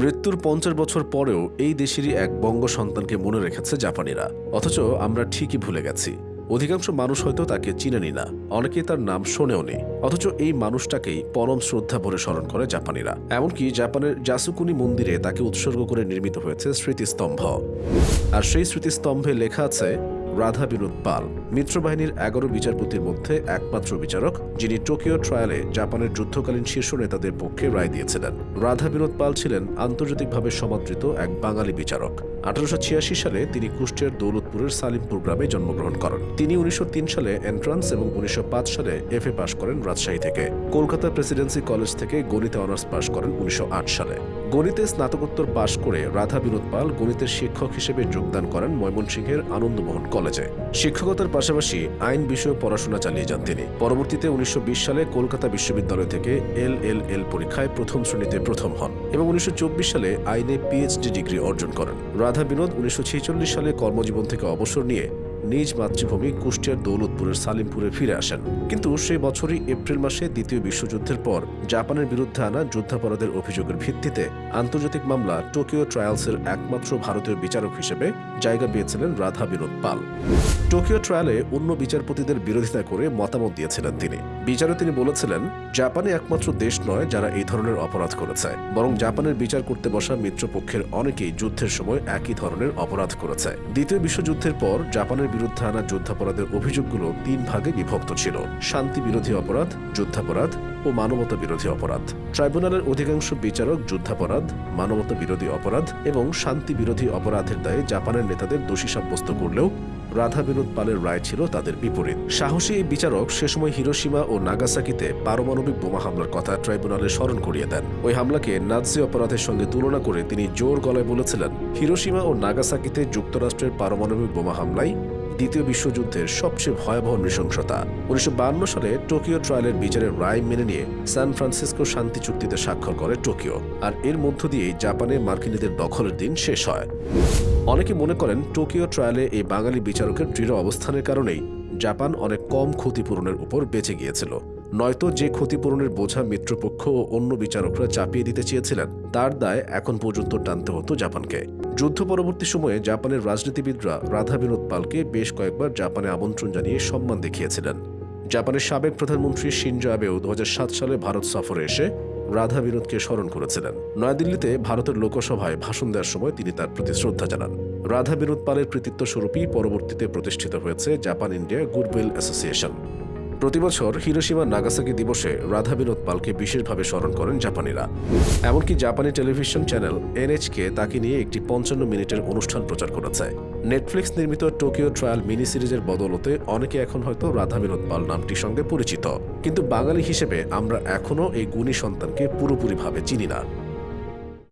মৃত্যুর পঞ্চাশ বছর পরেও এই দেশেরই এক বঙ্গ সন্তানকে মনে রেখেছে জাপানিরা। অথচ আমরা ঠিকই ভুলে গেছি। অধিকাংশ মানুষ হয়তো তাকে চিনেনি না। অনেকেই তার নাম শোনেও নি অথচ এই মানুষটাকেই পরম শ্রদ্ধা ভরে স্মরণ করে জাপানিরা। এমনকি জাপানের জাসুকুনি মন্দিরে তাকে উৎসর্গ করে নির্মিত হয়েছে স্মৃতিস্তম্ভ। আর সেই স্মৃতিস্তম্ভে লেখা আছে রাধা বিনোদ পাল, মিত্রবাহিনীর এগারো বিচারপতির মধ্যে একমাত্র বিচারক, যিনি টোকিও ট্রায়ালে জাপানের যুদ্ধকালীন শীর্ষ নেতাদের পক্ষে রায় দিয়েছিলেন। রাধা বিনোদ পাল ছিলেন আন্তর্জাতিকভাবে সমাদৃত এক বাঙালি বিচারক। আঠারোশো ছিয়াশি সালে তিনি কুষ্টিয়ার দৌলতপুরের সালিমপুর গ্রামে জন্মগ্রহণ করেন। তিনি উনিশশো তিন সালে এন্ট্রান্স এবং উনিশশো পাঁচ সালে এফএ পাশ করেন রাজশাহী থেকে। কলকাতা প্রেসিডেন্সি কলেজ থেকে গণিতে অনার্স পাশ করেন উনিশশো আট সালে। গণিতে স্নাতকোত্তর পাশ করে রাধা বিনোদ পাল গণিতের শিক্ষক হিসেবে যোগদান করেন ময়মনসিংহের আনন্দমোহন কলেজে। শিক্ষকতার পাশাপাশি আইন বিষয়ে পড়াশোনা চালিয়ে যান তিনি। পরবর্তীতে উনিশশো বিশ সালে কলকাতা বিশ্ববিদ্যালয় থেকে এল এল এল পরীক্ষায় প্রথম শ্রেণীতে প্রথম হন এবং উনিশশো চব্বিশ সালে আইনে পিএইচডি ডিগ্রি অর্জন করেন। রাধা বিনোদ উনিশশো ছেচল্লিশ সালে কর্মজীবন থেকে অবসর নিয়ে নিজ মাতৃভূমি কুষ্টিয়ার দৌলতপুরের সালিমপুরে ফিরে আসেন। কিন্তু সেই বছরই এপ্রিল মাসে দ্বিতীয় বিশ্বযুদ্ধের পর জাপানের বিরুদ্ধে আনা যুদ্ধাপরাধের অভিযোগের ভিত্তিতে আন্তর্জাতিক মামলা টোকিও ট্রায়ালসের একমাত্র ভারতীয় বিচারক হিসেবে জায়গা পেয়েছিলেন রাধা বিনোদ পাল। টোকিও ট্রায়ালে অন্য বিচারপতিদের বিরোধিতা করে মতামত দিয়েছিলেন তিনি। বিচারে তিনি বলেছিলেন জাপানে একমাত্র দেশ নয় যারা এই ধরনের অপরাধ করেছে। বরং জাপানের বিচার করতে বসা মিত্রপক্ষের অনেকেই যুদ্ধের সময় একই ধরনের অপরাধ করেছে। দ্বিতীয় বিশ্বযুদ্ধের পর জাপানের বিরুদ্ধে আনা যুদ্ধাপরাধের অভিযোগগুলো তিন ভাগে বিভক্ত ছিল। শান্তি বিরোধী অপরাধ, যুদ্ধাপরাধ ও মানবতা বিরোধী অপরাধ। ট্রাইব্যুনালের অধিকাংশ বিচারক যুদ্ধাপরাধ, মানবতা বিরোধী অপরাধ এবং শান্তি বিরোধী অপরাধের দায়ে জাপানের নেতাদের দোষী সাব্যস্ত করলেও রাধা বিনোদ পালের রায় ছিল তাদের বিপরীত। সাহসী এই বিচারক সে সময় হিরোসীমা ও নাগাসাকিতে পারমাণবিক বোমা হামলার কথা ট্রাইব্যুনালে স্মরণ করিয়ে দেন। ওই হামলাকে নাৎসি অপরাধের সঙ্গে তুলনা করে তিনি জোর গলায় বলেছিলেন হিরোসীমা ও নাগাসাকিতে যুক্তরাষ্ট্রের পারমাণবিক বোমা হামলায় দ্বিতীয় বিশ্বযুদ্ধের সবচেয়ে ভয়াবহ নৃশংসতা। উনিশশো সালে টোকিও ট্রায়ালের বিচারের রায় মেনে নিয়ে সান ফ্রান্সিসকো শান্তি চুক্তিতে স্বাক্ষর করে টোকিও, আর এর মধ্য দিয়েই জাপানে মার্কিনীদের দখলের দিন শেষ হয়। অনেকে মনে করেন টোকিও ট্রায়ালে এই বাঙালি বিচারকের দৃঢ় অবস্থানের কারণেই জাপান অনেক কম ক্ষতিপূরণের উপর বেঁচে গিয়েছিল। নয়তো যে ক্ষতিপূরণের বোঝা মিত্রপক্ষ ও অন্য বিচারকরা চাপিয়ে দিতে চেয়েছিলেন, তার দায় এখন পর্যন্ত টানতে হতো জাপানকে। যুদ্ধ পরবর্তী সময়ে জাপানের রাজনীতিবিদরা রাধা বিনোদ পালকে বেশ কয়েকবার জাপানে আমন্ত্রণ জানিয়ে সম্মান দেখিয়েছিলেন। জাপানের সাবেক প্রধানমন্ত্রী শিনজো আবেও দু হাজার সাত সালে ভারত সফরে এসে রাধা বিনোদকে স্মরণ করেছিলেন। নয়াদিল্লিতে ভারতের লোকসভায় ভাষণ দেওয়ার সময় তিনি তার প্রতি শ্রদ্ধা জানান। রাধা বিনোদ পালের কৃতিত্ব স্বরূপই পরবর্তীতে প্রতিষ্ঠিত হয়েছে জাপান ইন্ডিয়া গুডউইল অ্যাসোসিয়েশন। প্রতিবছর হিরোসীমা নাগাসাকি দিবসে রাধা বিনোদ পালকে বিশেষভাবে স্মরণ করেন জাপানিরা। এমনকি জাপানি টেলিভিশন চ্যানেল এনএচকে তাকে নিয়ে একটি পঞ্চান্ন মিনিটের অনুষ্ঠান প্রচার করেছে। নেটফ্লিক্স নির্মিত টোকিও ট্রায়াল মিনি সিরিজের বদলতে অনেকে এখন হয়তো রাধা বিনোদ পাল নামটির সঙ্গে পরিচিত। কিন্তু বাঙালি হিসেবে আমরা এখনও এই গুণী সন্তানকে পুরোপুরিভাবে চিনি না।